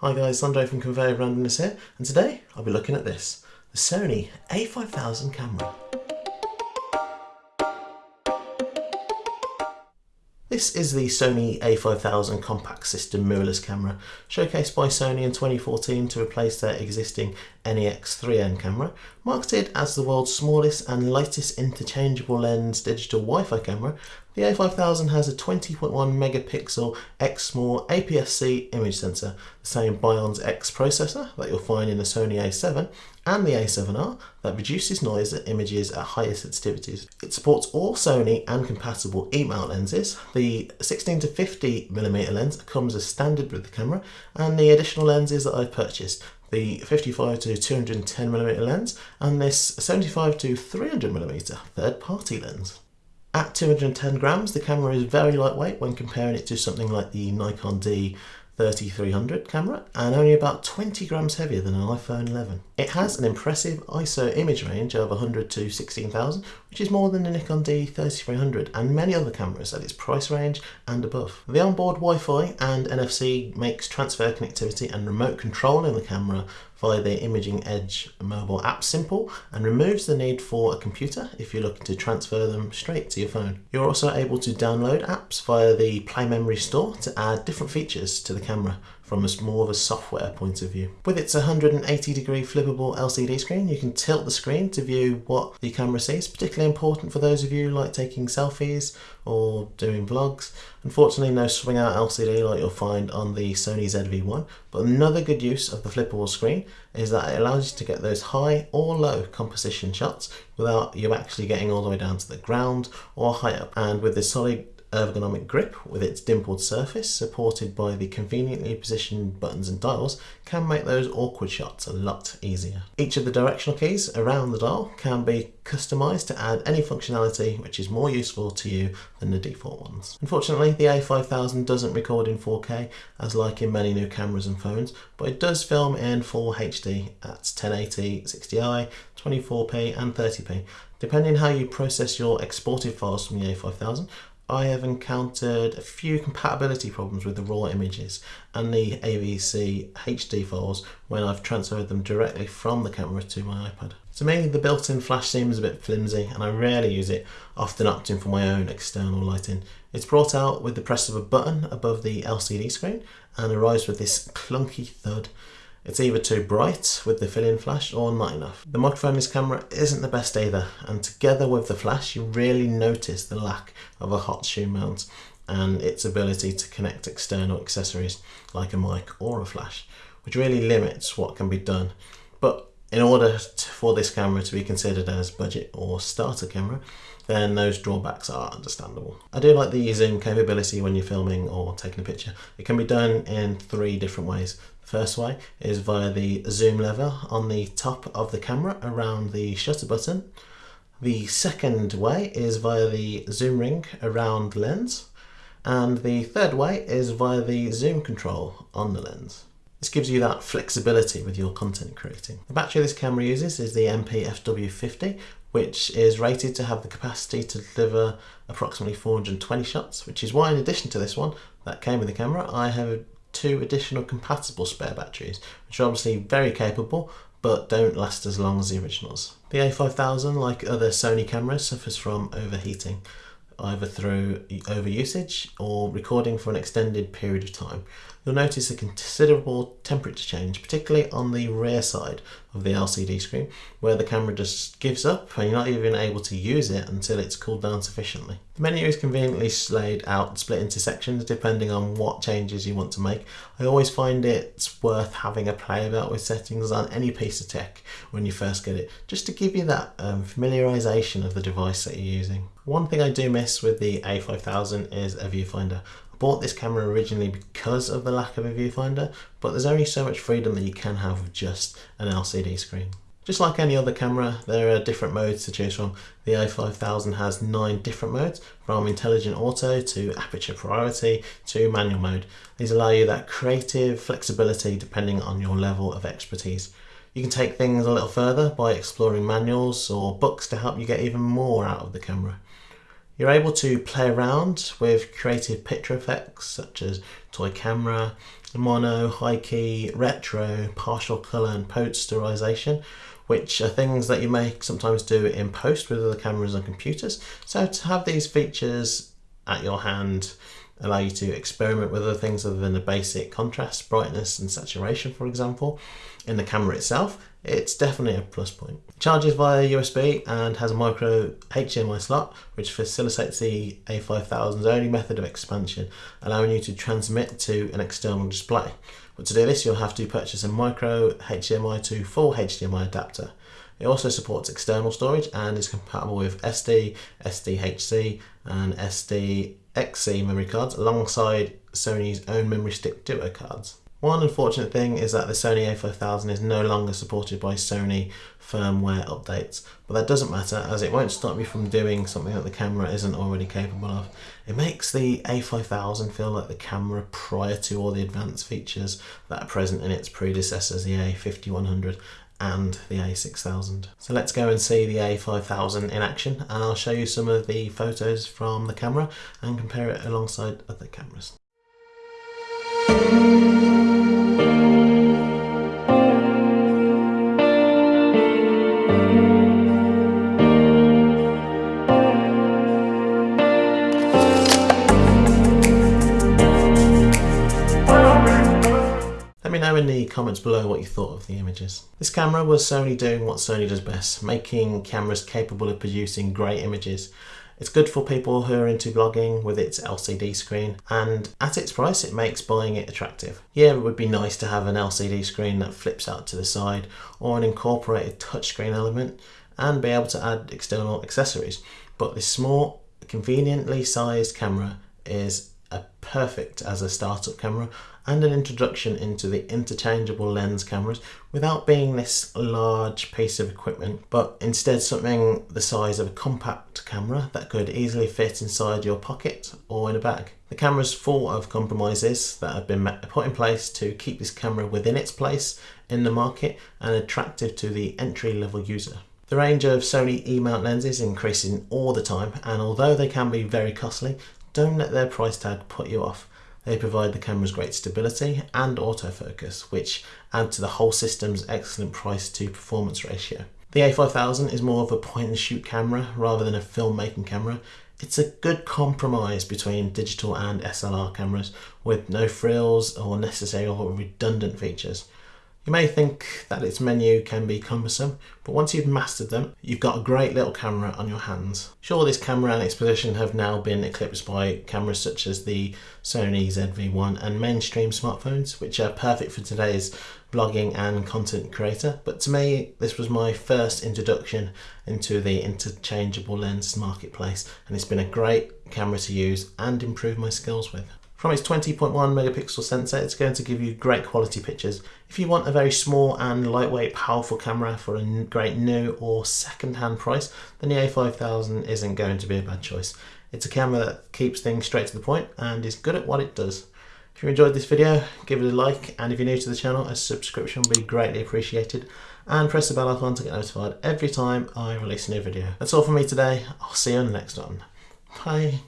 Hi guys, Andre from Conveyor Randomness here, and today I'll be looking at this, the Sony a5000 camera. This is the Sony a5000 compact system mirrorless camera, showcased by Sony in 2014 to replace their existing NEX3N camera. Marketed as the world's smallest and lightest interchangeable lens digital Wi-Fi camera, the a5000 has a 20.1 megapixel Exmor APS-C image sensor, the same Bionz X processor that you'll find in the Sony a7 and the a7R that reduces noise at images at higher sensitivities. It supports all Sony and compatible E-mount lenses. The 16 to 50 mm lens comes as standard with the camera and the additional lenses that I've purchased the 55 to 210 mm lens and this 75 to 300 mm third party lens. At 210 grams, the camera is very lightweight when comparing it to something like the Nikon D 3300 camera and only about 20 grams heavier than an iPhone 11. It has an impressive ISO image range of 100 to 16,000 which is more than the Nikon D3300 and many other cameras at its price range and above. The onboard Wi-Fi and NFC makes transfer connectivity and remote control in the camera via the Imaging Edge mobile app simple and removes the need for a computer if you're looking to transfer them straight to your phone. You're also able to download apps via the Play Memory store to add different features to the camera from a more of a software point of view. With its 180 degree flippable LCD screen, you can tilt the screen to view what the camera sees, particularly important for those of you like taking selfies or doing vlogs. Unfortunately, no swing out LCD like you'll find on the Sony ZV-1, but another good use of the flippable screen is that it allows you to get those high or low composition shots without you actually getting all the way down to the ground or high up. And with this solid ergonomic grip with its dimpled surface supported by the conveniently positioned buttons and dials can make those awkward shots a lot easier. Each of the directional keys around the dial can be customized to add any functionality which is more useful to you than the default ones. Unfortunately the A5000 doesn't record in 4K as like in many new cameras and phones but it does film in full HD at 1080, 60i, 24p and 30p Depending how you process your exported files from the A5000, I have encountered a few compatibility problems with the raw images and the AVC HD files when I've transferred them directly from the camera to my iPad. So me, the built-in flash seems a bit flimsy and I rarely use it, often opting for my own external lighting. It's brought out with the press of a button above the LCD screen and arrives with this clunky thud it's either too bright with the fill-in flash or not enough. The microphone in this camera isn't the best either and together with the flash you really notice the lack of a hot shoe mount and its ability to connect external accessories like a mic or a flash which really limits what can be done. But in order for this camera to be considered as budget or starter camera then those drawbacks are understandable. I do like the zoom capability when you're filming or taking a picture. It can be done in three different ways. The First way is via the zoom lever on the top of the camera around the shutter button. The second way is via the zoom ring around the lens. And the third way is via the zoom control on the lens. This gives you that flexibility with your content creating. The battery this camera uses is the NP-FW50, which is rated to have the capacity to deliver approximately 420 shots, which is why in addition to this one that came with the camera, I have two additional compatible spare batteries, which are obviously very capable, but don't last as long as the originals. The A5000, like other Sony cameras, suffers from overheating, either through overusage or recording for an extended period of time you'll notice a considerable temperature change, particularly on the rear side of the LCD screen, where the camera just gives up and you're not even able to use it until it's cooled down sufficiently. The menu is conveniently laid out split into sections depending on what changes you want to make. I always find it's worth having a play about with settings on any piece of tech when you first get it, just to give you that um, familiarization of the device that you're using. One thing I do miss with the A5000 is a viewfinder bought this camera originally because of the lack of a viewfinder, but there's only so much freedom that you can have with just an LCD screen. Just like any other camera, there are different modes to choose from. The a5000 has nine different modes, from intelligent auto to aperture priority to manual mode. These allow you that creative flexibility depending on your level of expertise. You can take things a little further by exploring manuals or books to help you get even more out of the camera. You're able to play around with creative picture effects such as toy camera, mono, high key, retro, partial colour and posterization which are things that you may sometimes do in post with other cameras and computers. So to have these features at your hand allow you to experiment with other things other than the basic contrast, brightness and saturation for example in the camera itself it's definitely a plus point. Charges via USB and has a micro HDMI slot which facilitates the A5000's only method of expansion allowing you to transmit to an external display. But to do this you'll have to purchase a micro HDMI to full HDMI adapter. It also supports external storage and is compatible with SD, SDHC and SDXC memory cards alongside Sony's own memory stick Duo cards. One unfortunate thing is that the Sony a5000 is no longer supported by Sony firmware updates, but that doesn't matter as it won't stop you from doing something that the camera isn't already capable of. It makes the a5000 feel like the camera prior to all the advanced features that are present in its predecessors, the a5100 and the A6000. So let's go and see the A5000 in action and I'll show you some of the photos from the camera and compare it alongside other cameras. Me know in the comments below what you thought of the images. This camera was Sony doing what Sony does best, making cameras capable of producing great images it's good for people who are into vlogging with its LCD screen and at its price it makes buying it attractive. Yeah, it would be nice to have an LCD screen that flips out to the side or an incorporated touchscreen element and be able to add external accessories. But this small, conveniently sized camera is a perfect as a startup camera and an introduction into the interchangeable lens cameras without being this large piece of equipment but instead something the size of a compact camera that could easily fit inside your pocket or in a bag. The camera is full of compromises that have been put in place to keep this camera within its place in the market and attractive to the entry level user. The range of Sony E-mount lenses increasing all the time and although they can be very costly, don't let their price tag put you off. They provide the camera's great stability and autofocus, which add to the whole system's excellent price to performance ratio. The A5000 is more of a point and shoot camera rather than a filmmaking camera. It's a good compromise between digital and SLR cameras with no frills or necessary or redundant features. You may think that its menu can be cumbersome, but once you've mastered them, you've got a great little camera on your hands. Sure, this camera and its position have now been eclipsed by cameras such as the Sony ZV-1 and mainstream smartphones, which are perfect for today's blogging and content creator. But to me, this was my first introduction into the interchangeable lens marketplace, and it's been a great camera to use and improve my skills with. From its 20.1 megapixel sensor, it's going to give you great quality pictures. If you want a very small and lightweight powerful camera for a great new or second-hand price, then the A5000 isn't going to be a bad choice. It's a camera that keeps things straight to the point and is good at what it does. If you enjoyed this video, give it a like, and if you're new to the channel, a subscription would be greatly appreciated. And press the bell icon to get notified every time I release a new video. That's all from me today. I'll see you on the next one. Bye.